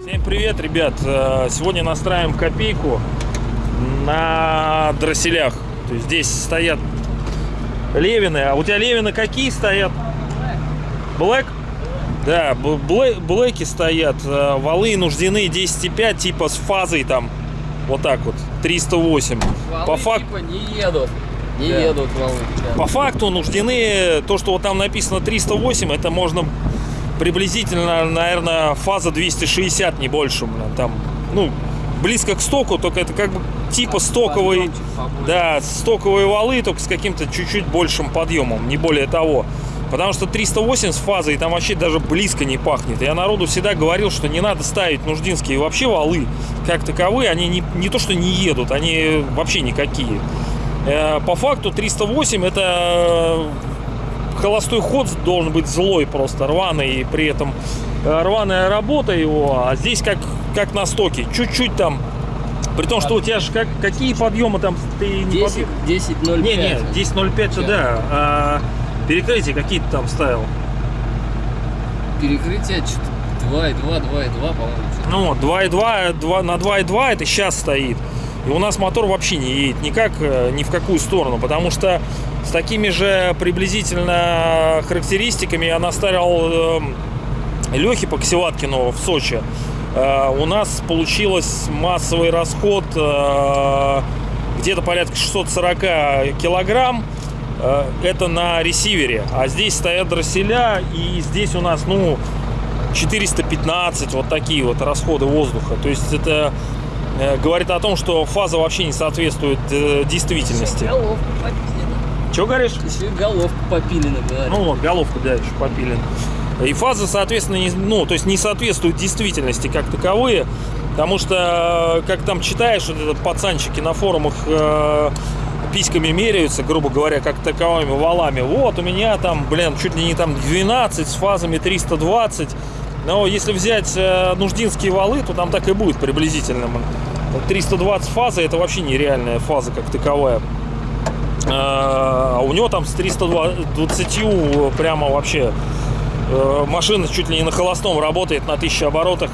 Всем привет, ребят! Э, Сегодня настраиваем копейку на дросселях. То есть здесь стоят левины. А у тебя левины какие стоят? Блэк? Да, блэки стоят. э, Валы нуждены 10,5 типа с фазой там. Вот так вот. 308. Валы По факту... типа не едут. Не Да. едут валы. да. По факту нуждены, то, что вот там написано 308, это можно приблизительно, наверное, фаза 260, не больше. Там, ну, близко к стоку, только это как бы типа стоковый, да, стоковые валы, только с каким-то чуть-чуть большим подъемом, не более того. Потому что 308 с фазой там вообще даже близко не пахнет. Я народу всегда говорил, что не надо ставить нуждинские вообще валы как таковые. Они не, не то, что не едут, они вообще никакие. Э, По факту 308 это э, холостой ход должен быть злой просто, рваный, и при этом э, рваная работа его, а здесь как, как на стоке, чуть-чуть там, при том, что у тебя же как, какие подъемы там, ты не 10, подъем- 10, 0, не, не, 10.05 то Чё? да, а перекрытия какие-то там ставил. Перекрытие что-то 2,2, 2,2, по-моему. Ну, 2.2, 2, на 2.2 это сейчас стоит. И у нас мотор вообще не едет никак, э, ни в какую сторону, потому что с такими же приблизительно характеристиками я наставил э, Лехе Поксеваткину в Сочи. Э, у нас получилось массовый расход э, где-то порядка 640 килограмм. Э, это на ресивере. А здесь стоят дросселя, и здесь у нас, ну, 415, вот такие вот расходы воздуха. То есть это э, говорит о том, что фаза вообще не соответствует э, действительности. Головка попилена. Чего говоришь? Еще головка попилена, говорит. Ну вот, головка, да, еще попилен. И фаза, соответственно, не, ну, то есть не соответствует действительности как таковые, потому что, как там читаешь, вот это пацанчики на форумах э, письками меряются, грубо говоря, как таковыми валами. Вот, у меня там, блин, чуть ли не там 12 с фазами 320. Но если взять э, нуждинские валы, то там так и будет приблизительно. 320 фаза это вообще нереальная фаза как таковая. А у него там с 320 прямо вообще э, машина чуть ли не на холостом работает на 1000 оборотах.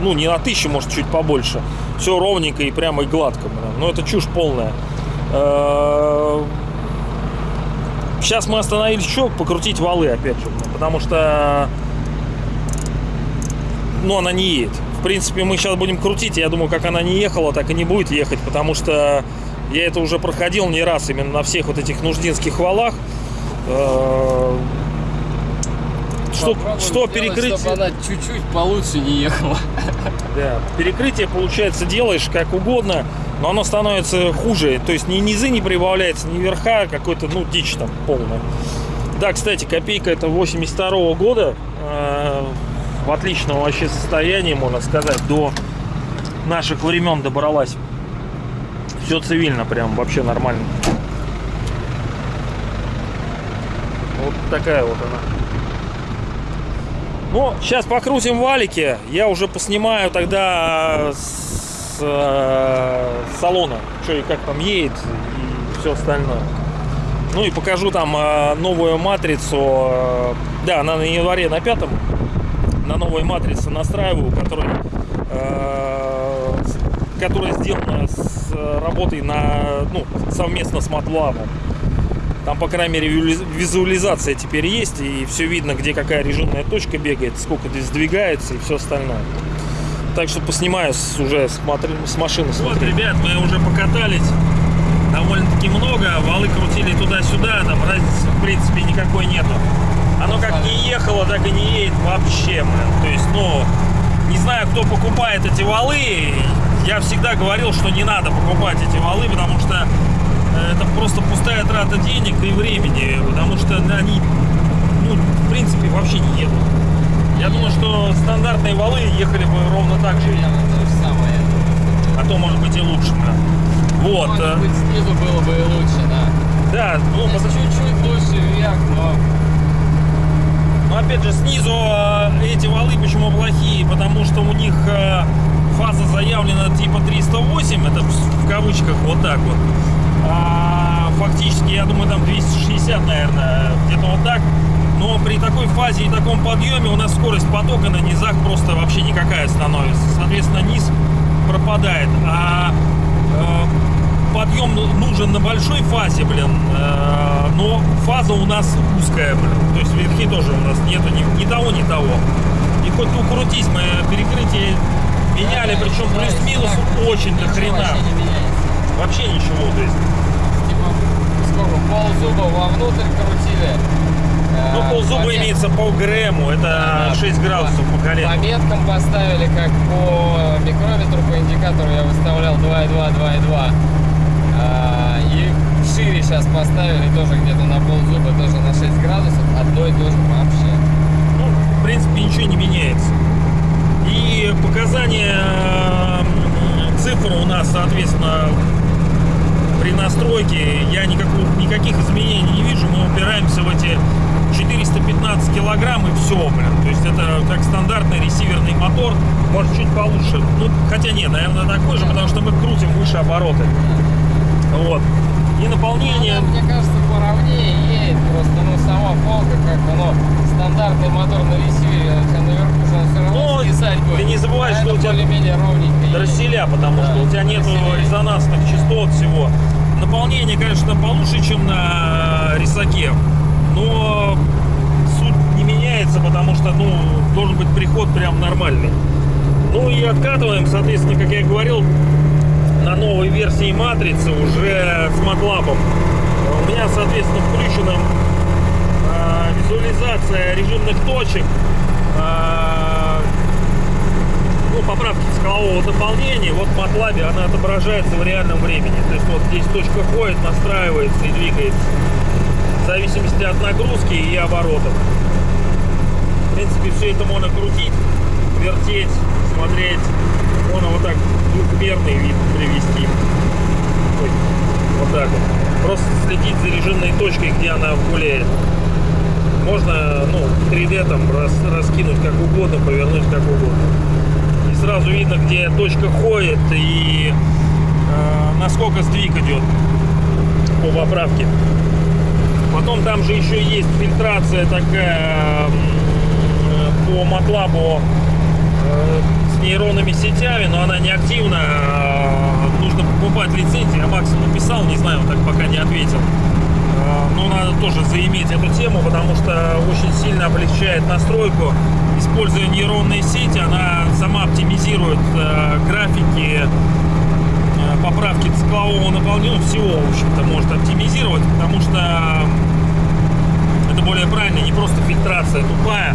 Ну, не на 1000, может, чуть побольше. Все ровненько и прямо и гладко. блин. Ну, это чушь полная. Э, Сейчас мы остановились еще покрутить валы, опять же. Потому что ну, она не едет. В принципе, мы сейчас будем крутить, я думаю, как она не ехала, так и не будет ехать, потому что я это уже проходил не раз именно на всех вот этих нуждинских валах. Э, Что, Попробуем что сделать, перекрытие, Чтобы она чуть-чуть получше не ехала. да, перекрытие, получается, делаешь как угодно, но оно становится хуже. То есть ни низы не прибавляется, ни верха, какой-то, ну, дичь там полная. Да, кстати, копейка это 82 года. э, в отличном вообще состоянии, можно сказать, до наших времен добралась. Все цивильно, прям вообще нормально. Вот такая вот она. Ну, сейчас покрутим валики. Я уже поснимаю тогда с э, салона, что и как там едет и все остальное. Ну и покажу там э, новую матрицу. э, да, она на январе на пятом. На новой матрице настраиваю, которая, которая сделана с работой на, ну, совместно с MATLAB. Там, по крайней мере, визу- визуализация теперь есть, и все видно, где какая режимная точка бегает, сколько здесь сдвигается и все остальное. Так что поснимаю с, уже с, матри- с машины. Вот, ребят, мы уже покатались довольно-таки много, валы крутили туда-сюда, там разницы в принципе никакой нету. Оно как не ехало, так и не едет вообще, блин. То есть, ну, не знаю, кто покупает эти валы. Я всегда говорил, что не надо покупать эти валы, потому что э, это просто пустая трата денег и времени, потому что они, ну, в принципе, вообще не едут. Я думаю, что стандартные валы ехали бы ровно так же, Примерно то же самое. а то, может быть, и лучше. да. Вот. Может э, быть, снизу было бы и лучше, да. Да, ну, потому- чуть-чуть лучше вверх, но Но опять же, снизу э, эти валы почему плохие? Потому что у них э, фаза заявлена типа 308, это в кавычках вот так вот. А фактически я думаю, там 260, наверное, где-то вот так. Но при такой фазе и таком подъеме у нас скорость потока на низах просто вообще никакая становится. Соответственно, низ пропадает. А э, подъем нужен на большой фазе, блин. э, но фаза у нас узкая, блин. То есть верхи тоже у нас нету ни, ни того, ни того. И хоть ты укрутись, мы перекрытие меняли, причем плюс-минус очень до хрена. Вообще ничего, то есть. Типа, сколько, ползуба вовнутрь крутили. Ну, ползуба помет- имеется по ГРМу, это Да, 6 градусов по По колену. меткам поставили, как по микрометру, по индикатору я выставлял 2,2, 2,2. А, И шире сейчас поставили тоже где-то на ползуба, тоже на 6 градусов. Одно и то же вообще. Ну, в принципе, ничего не меняется. И показания цифр у нас, соответственно, при настройке я никакого, никаких изменений не вижу. Мы упираемся в эти 415 килограмм и все, блин. То есть это как стандартный ресиверный мотор, может чуть получше. Ну, хотя нет, наверное, такой же, потому что мы крутим выше обороты. Вот. И наполнение... Она, мне кажется, поровнее едет. Просто, ну, сама полка, как оно, стандартный мотор на ресивере, хотя наверху же он все равно Ну, скисать будет. ты не забывай, А что у тебя более-менее ровненько дросселя, потому Да, что у тебя нет резонансных частот всего. Наполнение, конечно, получше, чем на рисаке, но меняется, потому что, ну, должен быть приход прям нормальный. Ну и откатываем, соответственно, как я и говорил, на новой версии матрицы уже с матлапом. У меня, соответственно, включена э, визуализация режимных точек, э, ну, поправки скалового наполнения, вот в MATLAB она отображается в реальном времени. То есть вот здесь точка ходит, настраивается и двигается в зависимости от нагрузки и оборотов. В принципе, все это можно крутить, вертеть, смотреть. Можно вот так двухмерный вид привести. Вот так вот. Просто следить за режимной точкой, где она гуляет. Можно, ну, 3D там рас- раскинуть как угодно, повернуть как угодно и сразу видно, где точка ходит и э, насколько сдвиг идет по поправке. Потом там же еще есть фильтрация такая по матлабу э, с нейронными сетями, но она не активна. э, Нужно покупать лицензии. Я Максу написал, не знаю, он так пока не ответил. Э, Но надо тоже заиметь эту тему, потому что очень сильно облегчает настройку. Используя нейронные сети, она сама оптимизирует э, графики, э, поправки циклового наполнения, ну, всего, в общем-то, может оптимизировать, потому что это более правильно, не просто фильтрация тупая,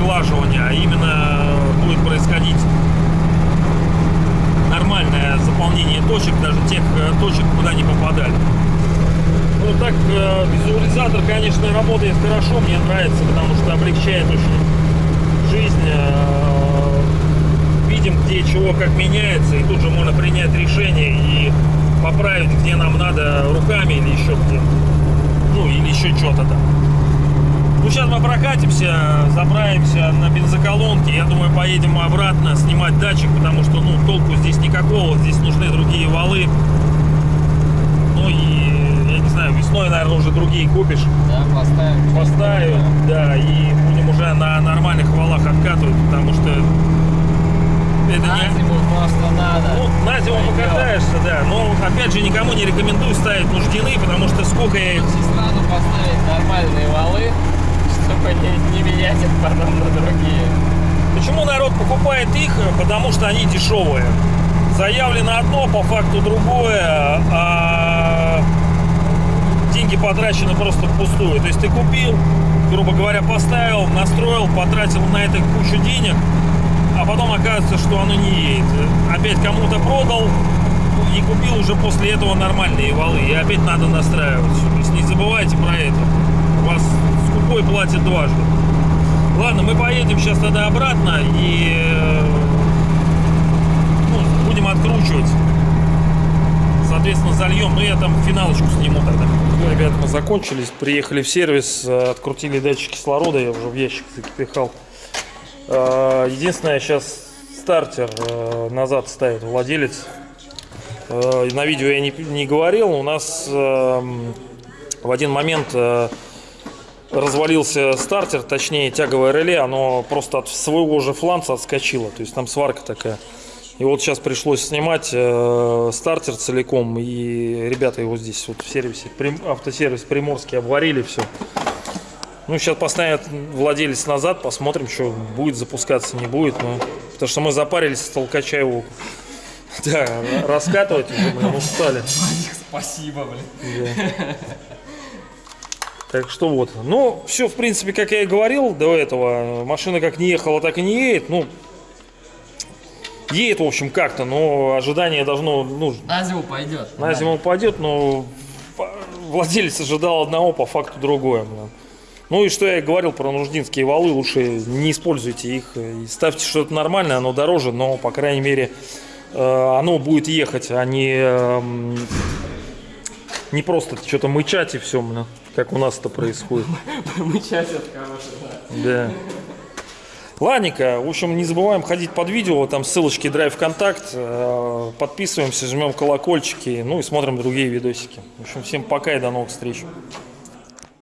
сглаживание, а именно будет происходить нормальное заполнение точек, даже тех э, точек, куда не попадали. Ну так, э, визуализатор, конечно, работает хорошо, мне нравится, потому что облегчает очень жизнь. э, Видим, где чего как меняется, и тут же можно принять решение и поправить, где нам надо руками или еще где. Ну, или еще что-то там. Ну, сейчас мы прокатимся, заправимся на бензоколонке. Я думаю, поедем обратно снимать датчик, потому что, ну, толку здесь никакого. Здесь нужны другие валы. Ну и, я не знаю, весной, наверное, уже другие купишь. Да, поставим. Поставим, да, и будем уже на нормальных валах откатывать, потому что это На не... зиму просто надо. Ну, на зиму Пойдет. покатаешься, да. Но, опять же, никому не рекомендую ставить нуждены, потому что сколько я их сразу поставить нормальные валы, чтобы не, не менять их потом на другие. Почему народ покупает их? Потому что они дешевые. Заявлено одно, по факту другое, а деньги потрачены просто впустую. То есть ты купил, грубо говоря, поставил, настроил, потратил на это кучу денег, а потом оказывается, что оно не едет. Опять кому-то продал и купил уже после этого нормальные валы. И опять надо настраивать. То есть не забывайте про это. У вас скупой платит дважды. Ладно, мы поедем сейчас тогда обратно и э, ну, будем откручивать. Соответственно, зальем. Ну, я там финалочку сниму тогда. Ну, ребята, мы закончились. Приехали в сервис, э, открутили датчик кислорода. Я уже в ящик запихал. Э, Единственное, сейчас стартер назад ставит владелец. На видео я не, не говорил. У нас эм, в один момент развалился стартер, точнее тяговое реле, оно просто от своего же фланца отскочило, то есть там сварка такая. И вот сейчас пришлось снимать э, стартер целиком, и ребята его здесь вот в сервисе, Прим- автосервис Приморский обварили все. Ну, сейчас поставят владелец назад, посмотрим, что будет запускаться, не будет. Но... Потому что мы запарились с толкача его да, раскатывать уже, блин, устали. Спасибо, блин. Так что вот. Ну, все, в принципе, как я и говорил до этого. Машина как не ехала, так и не едет. Ну, едет, в общем, как-то, но ожидание должно, ну, На зиму пойдет. на зиму упадет, но владелец ожидал одного, по факту другое. Ну и что я и говорил про нуждинские валы, лучше не используйте их. И ставьте что-то нормальное, оно дороже, но, по крайней мере, э, оно будет ехать, а не, эм, не просто что-то мычать и все, как у нас это происходит. Мычать это хороший, да. Да. Ладненько, в общем, не забываем ходить под видео, там ссылочки Drive Контакт, э, подписываемся, жмем колокольчики, ну и смотрим другие видосики. В общем, всем пока и до новых встреч.